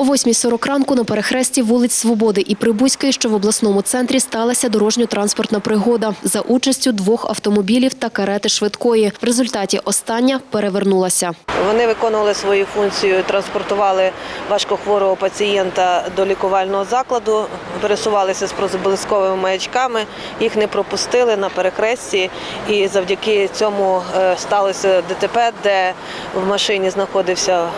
О 8.40 ранку на перехресті вулиць Свободи і Прибузької, що в обласному центрі, сталася дорожньо-транспортна пригода за участю двох автомобілів та карети швидкої. В результаті остання перевернулася. Вони виконували свою функцію, транспортували важкохворого пацієнта до лікувального закладу, пересувалися з проблисковими маячками, їх не пропустили на перехресті, і завдяки цьому е, сталося ДТП, де в машині знаходився е,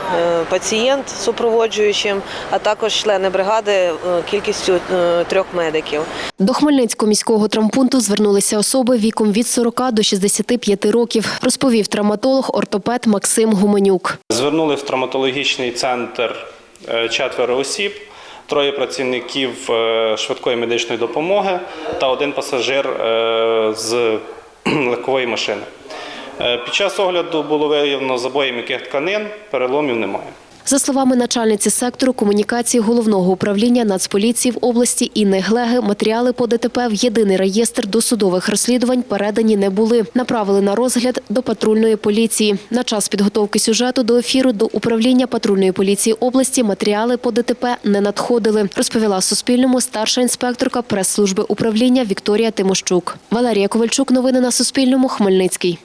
пацієнт супроводжуючим, а також члени бригади е, кількістю трьох медиків. До Хмельницького міського травмпункту звернулися особи віком від 40 до 65 років, розповів травматолог ортопед Максим Гуменюк. Звернули в травматологічний центр четверо осіб, троє працівників е, швидкої медичної допомоги та один пасажир е, з легкової машини. Е, Під час огляду було виявлено забої м'яких тканин, переломів немає. За словами начальниці сектору комунікації головного управління Нацполіції в області Інни Глеги, матеріали по ДТП в єдиний реєстр досудових розслідувань передані не були. Направили на розгляд до патрульної поліції. На час підготовки сюжету до ефіру до управління патрульної поліції області матеріали по ДТП не надходили. Розповіла Суспільному старша інспекторка прес-служби управління Вікторія Тимощук. Валерія Ковальчук. Новини на Суспільному. Хмельницький.